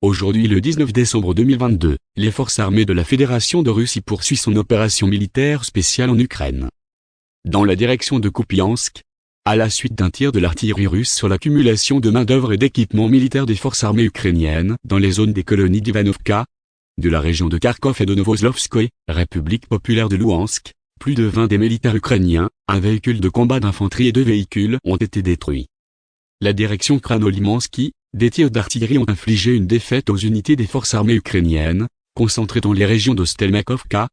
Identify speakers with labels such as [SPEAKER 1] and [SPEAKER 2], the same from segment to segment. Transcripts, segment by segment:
[SPEAKER 1] Aujourd'hui le 19 décembre 2022, les forces armées de la Fédération de Russie poursuivent son opération militaire spéciale en Ukraine. Dans la direction de Kupiansk, à la suite d'un tir de l'artillerie russe sur l'accumulation de main-d'œuvre et d'équipements militaires des forces armées ukrainiennes dans les zones des colonies d'Ivanovka, de la région de Kharkov et de Novoslovskoye, République populaire de Louhansk, plus de 20 des militaires ukrainiens, un véhicule de combat d'infanterie et deux véhicules ont été détruits. La direction Kranolimansky, des tirs d'artillerie ont infligé une défaite aux unités des forces armées ukrainiennes, concentrées dans les régions de Stelmakovka,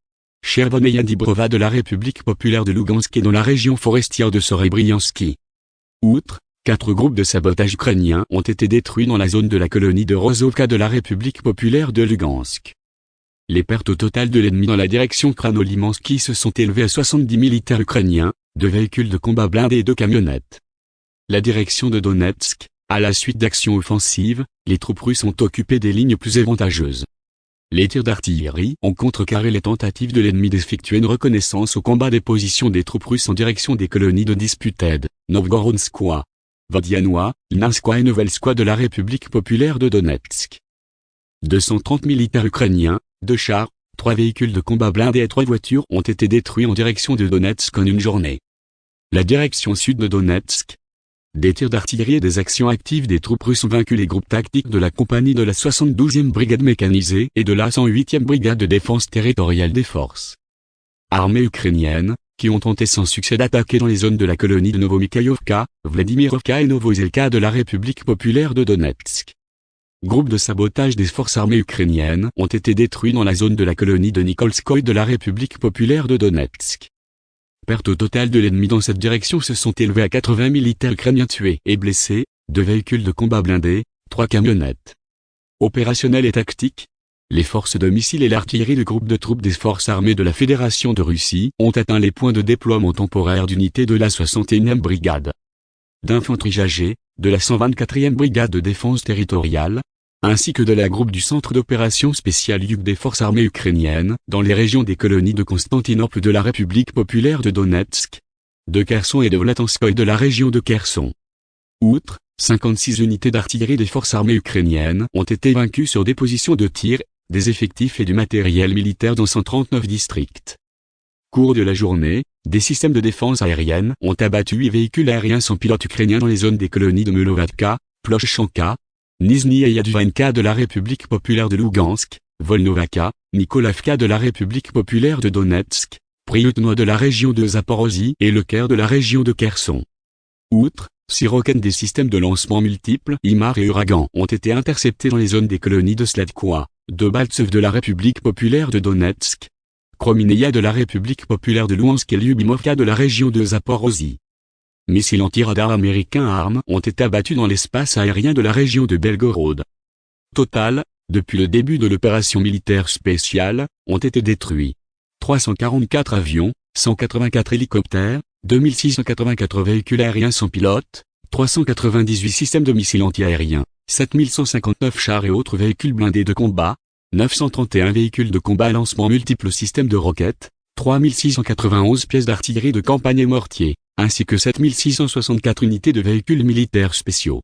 [SPEAKER 1] Chervoneia Dibrova de la République populaire de Lugansk et dans la région forestière de Sorebriansky. Outre, quatre groupes de sabotage ukrainiens ont été détruits dans la zone de la colonie de Rozovka de la République populaire de Lugansk. Les pertes au total de l'ennemi dans la direction Kranolimansky se sont élevées à 70 militaires ukrainiens, deux véhicules de combat blindés et deux camionnettes. La direction de Donetsk, à la suite d'actions offensives, les troupes russes ont occupé des lignes plus avantageuses. Les tirs d'artillerie ont contrecarré les tentatives de l'ennemi d'effectuer une reconnaissance au combat des positions des troupes russes en direction des colonies de Disputed, Novgorodskoye, Vodianois, Lnanskoye et Novelskoye de la République populaire de Donetsk. 230 militaires ukrainiens, deux chars, trois véhicules de combat blindés et trois voitures ont été détruits en direction de Donetsk en une journée. La direction sud de Donetsk, des tirs d'artillerie et des actions actives des troupes russes ont vaincu les groupes tactiques de la compagnie de la 72e brigade mécanisée et de la 108e brigade de défense territoriale des forces armées ukrainiennes, qui ont tenté sans succès d'attaquer dans les zones de la colonie de Novomikhaïovka, Vladimirovka et Novozelka de la République populaire de Donetsk. Groupes de sabotage des forces armées ukrainiennes ont été détruits dans la zone de la colonie de Nikolskoye de la République populaire de Donetsk pertes au total de l'ennemi dans cette direction se sont élevées à 80 militaires ukrainiens tués et blessés, deux véhicules de combat blindés, trois camionnettes. Opérationnel et tactique, les forces de missiles et l'artillerie du groupe de troupes des forces armées de la Fédération de Russie ont atteint les points de déploiement temporaire d'unités de la 61e brigade d'infanterie jagée, de la 124e brigade de défense territoriale, ainsi que de la groupe du Centre d'opération spéciale Yuk des forces armées ukrainiennes, dans les régions des colonies de Constantinople de la République populaire de Donetsk, de Kherson et de Vlatanskoye de la région de Kherson. Outre, 56 unités d'artillerie des forces armées ukrainiennes ont été vaincues sur des positions de tir, des effectifs et du matériel militaire dans 139 districts. Cours de la journée, des systèmes de défense aérienne ont abattu 8 véhicules aériens sans pilote ukrainiens dans les zones des colonies de Melovatka, Ploshchanka, Nizhny et Yadvanka de la République populaire de Lugansk, Volnovaka, Nikolavka de la République populaire de Donetsk, Priutno de la région de Zaporozhye et le Caire de la région de Kherson. Outre, roquettes des systèmes de lancement multiples Imar et Uragan ont été interceptés dans les zones des colonies de Sladkoa, de Baltsev de la République populaire de Donetsk, Kromineia de la République populaire de Luhansk et Lyubimovka de la région de Zaporozhye missiles anti-radar américains armes ont été abattus dans l'espace aérien de la région de Belgorod. Total, depuis le début de l'opération militaire spéciale, ont été détruits 344 avions, 184 hélicoptères, 2684 véhicules aériens sans pilote, 398 systèmes de missiles antiaériens, 7159 chars et autres véhicules blindés de combat, 931 véhicules de combat lancement multiples systèmes de roquettes, 3691 pièces d'artillerie de campagne et mortiers, ainsi que 7664 unités de véhicules militaires spéciaux.